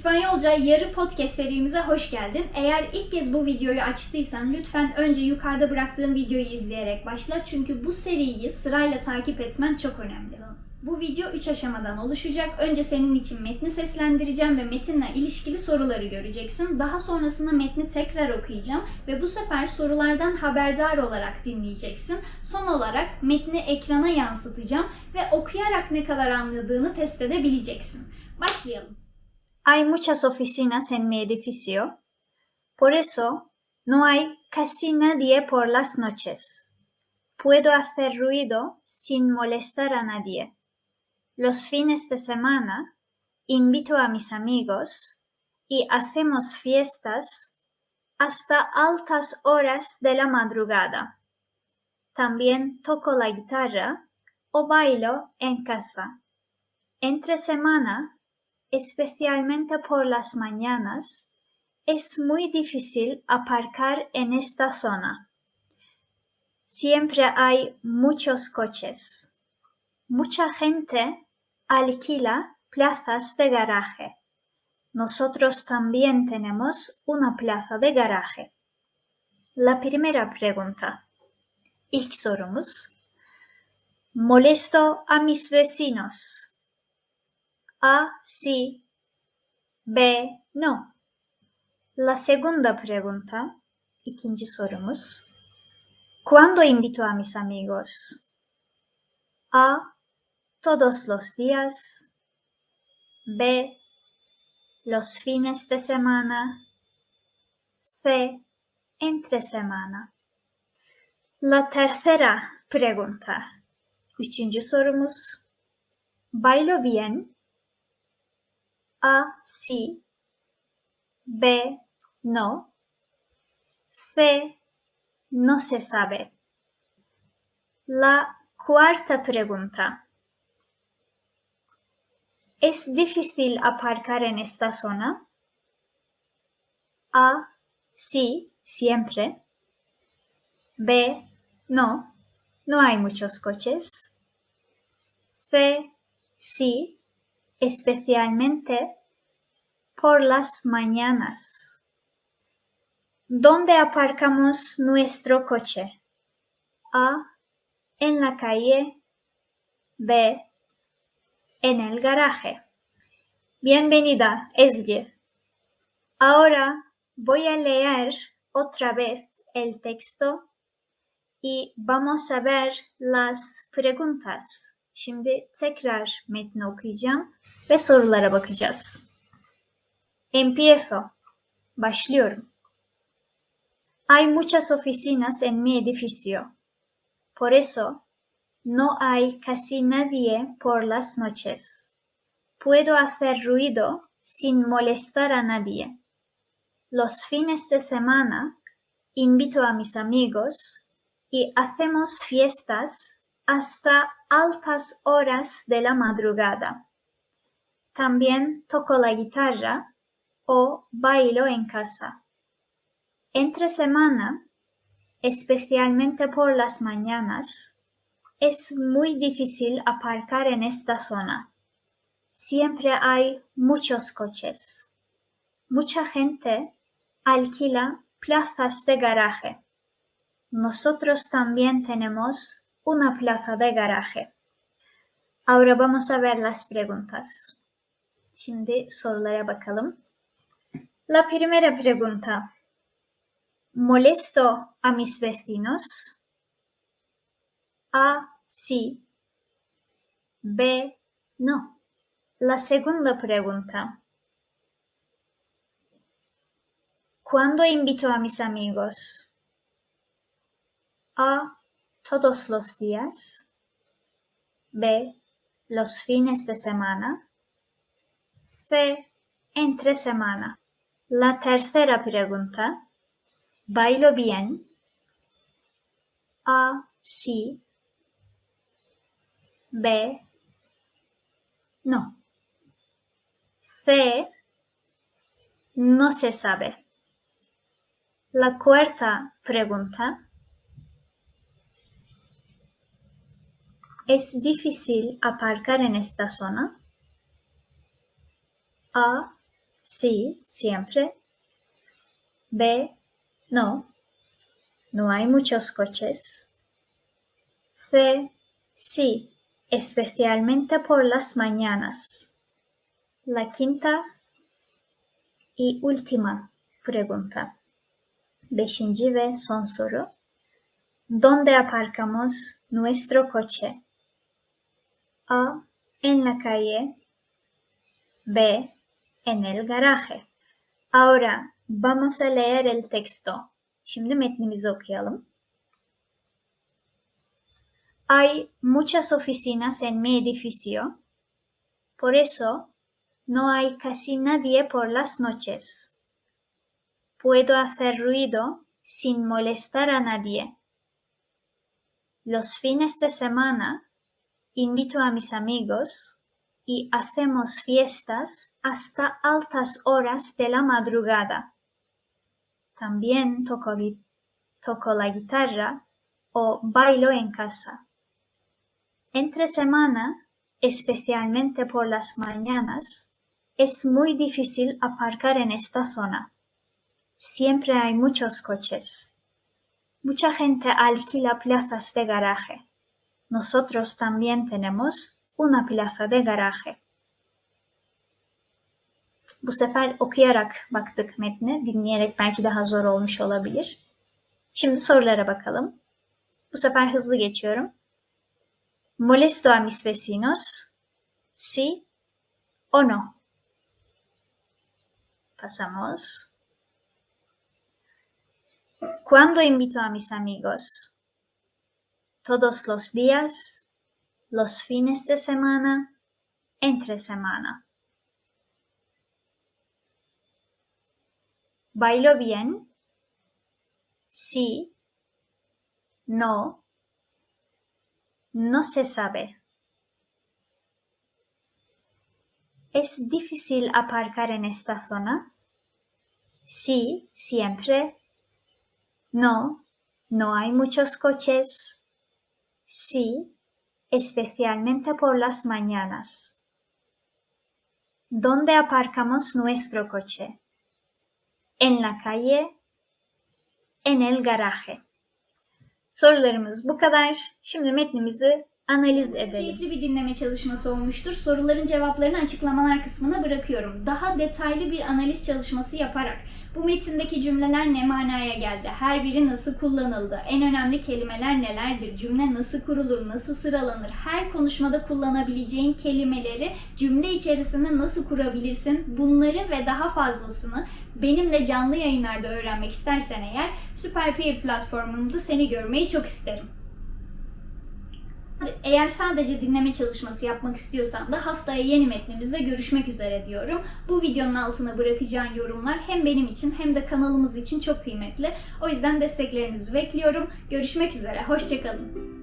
İspanyolca Yarı Podcast serimize hoş geldin. Eğer ilk kez bu videoyu açtıysan lütfen önce yukarıda bıraktığım videoyu izleyerek başla. Çünkü bu seriyi sırayla takip etmen çok önemli. Bu video 3 aşamadan oluşacak. Önce senin için metni seslendireceğim ve metinle ilişkili soruları göreceksin. Daha sonrasında metni tekrar okuyacağım ve bu sefer sorulardan haberdar olarak dinleyeceksin. Son olarak metni ekrana yansıtacağım ve okuyarak ne kadar anladığını test edebileceksin. Başlayalım. Hay muchas oficinas en mi edificio, por eso no hay casi nadie por las noches. Puedo hacer ruido sin molestar a nadie. Los fines de semana invito a mis amigos y hacemos fiestas hasta altas horas de la madrugada. También toco la guitarra o bailo en casa. Entre semana especialmente por las mañanas, es muy difícil aparcar en esta zona. Siempre hay muchos coches. Mucha gente alquila plazas de garaje. Nosotros también tenemos una plaza de garaje. La primera pregunta. Molesto a mis vecinos. A, sí. B, no. La segunda pregunta, ikinci. ¿Cuándo invito a mis amigos? A, todos los días. B, los fines de semana. C, entre semana. La tercera pregunta. Üçüncü sorumuz. Bailo bien. A, sí. B, no. C, no se sabe. La cuarta pregunta. ¿Es difícil aparcar en esta zona? A, sí, siempre. B, no, no hay muchos coches. C, sí, especialmente por las mañanas. ¿Dónde aparcamos nuestro coche? A. En la calle. B. En el garaje. Bienvenida, Esge. Ahora voy a leer otra vez el texto y vamos a ver las preguntas. Şimdi tekrar metni okuyacağım Empiezo. Başlıyorum. Hay muchas oficinas en mi edificio. Por eso, no hay casi nadie por las noches. Puedo hacer ruido sin molestar a nadie. Los fines de semana invito a mis amigos y hacemos fiestas hasta altas horas de la madrugada. También toco la guitarra o bailo en casa. Entre semana, especialmente por las mañanas, es muy difícil aparcar en esta zona. Siempre hay muchos coches. Mucha gente alquila plazas de garaje. Nosotros también tenemos una plaza de garaje. Ahora vamos a ver las preguntas. La primera pregunta. ¿Molesto a mis vecinos? A. Sí. B. No. La segunda pregunta. ¿Cuándo invito a mis amigos? A. Todos los días. B. Los fines de semana. C. Entre semana. La tercera pregunta. ¿Bailo bien? A. Sí. B. No. C. No se sabe. La cuarta pregunta. ¿Es difícil aparcar en esta zona? A. Sí, siempre. B. No. No hay muchos coches. C. Sí, especialmente por las mañanas. La quinta y última pregunta. Beşinci ve son soru. ¿Dónde aparcamos nuestro coche? A. En la calle. B. En el garaje. Ahora vamos a leer el texto. Şimdi metnimizi okuyalım. Hay muchas oficinas en mi edificio. Por eso no hay casi nadie por las noches. Puedo hacer ruido sin molestar a nadie. Los fines de semana invito a mis amigos y hacemos fiestas hasta altas horas de la madrugada. También toco, la guitarra o bailo en casa. Entre semana, especialmente por las mañanas, es muy difícil aparcar en esta zona. Siempre hay muchos coches. Mucha gente alquila plazas de garaje. Nosotros también tenemos una plaza de garaje. Bu sefer okuyarak baktık metne. Dinleyerek belki daha zor olmuş olabilir. Şimdi sorulara bakalım. Bu sefer hızlı geçiyorum. ¿Molesto a mis vecinos? ¿Sí o no? Pasamos. ¿Cuándo invito a mis amigos? ¿Todos los días? ¿Los fines de semana? ¿Entre semana? ¿Bailo bien? Sí. No. No se sabe. ¿Es difícil aparcar en esta zona? Sí, siempre. No, no hay muchos coches. Sí, especialmente por las mañanas. ¿Dónde aparcamos nuestro coche? En la calle, en el garaje. Sorularımız bu kadar. Şimdi metnimizi analiz edelim. Keyifli bir dinleme çalışması olmuştur. Soruların cevaplarını açıklamalar kısmına bırakıyorum. Daha detaylı bir analiz çalışması yaparak bu metindeki cümleler ne manaya geldi? Her biri nasıl kullanıldı? En önemli kelimeler nelerdir? Cümle nasıl kurulur? Nasıl sıralanır? Her konuşmada kullanabileceğin kelimeleri cümle içerisinde nasıl kurabilirsin? Bunları ve daha fazlasını benimle canlı yayınlarda öğrenmek istersen eğer Süper Peer platformunda seni görmeyi çok isterim. Eğer sadece dinleme çalışması yapmak istiyorsan da haftaya yeni metnimizde görüşmek üzere diyorum. Bu videonun altına bırakacağın yorumlar hem benim için hem de kanalımız için çok kıymetli. O yüzden desteklerinizi bekliyorum. Görüşmek üzere, hoşçakalın.